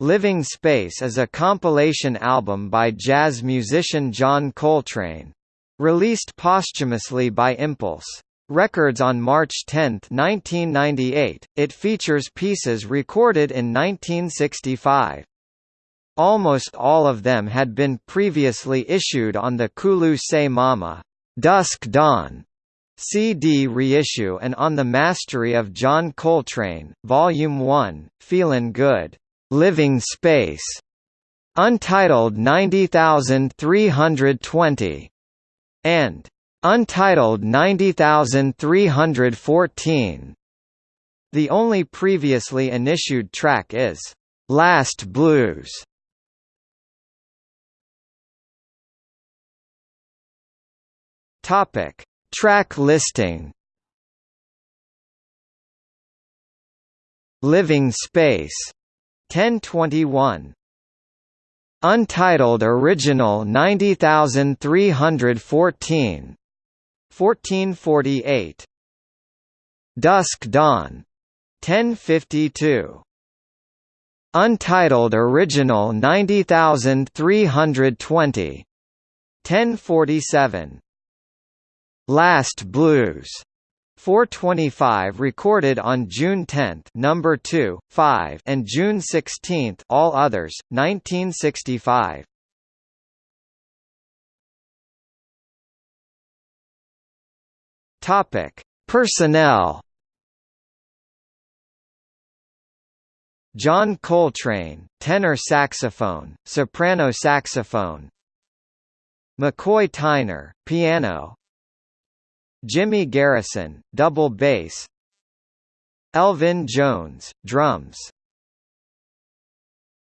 Living Space is a compilation album by jazz musician John Coltrane. Released posthumously by Impulse! Records on March 10, 1998, it features pieces recorded in 1965. Almost all of them had been previously issued on the Kulu Se Mama Dusk Dawn CD reissue and on the Mastery of John Coltrane, Volume 1, Feelin' Good. Living Space, Untitled 90320, and Untitled 90314. The only previously unissued track is Last Blues. Topic: Track listing. Living Space 1021 Untitled Original 90314 1448 Dusk Dawn. 1052 Untitled Original 90320 1047 Last Blues 425 recorded on June 10 number 2, 5 and June 16 all others, 1965. Topic: Personnel. John Coltrane, tenor saxophone, soprano saxophone. McCoy Tyner, piano, Jimmy Garrison, double bass. Elvin Jones, drums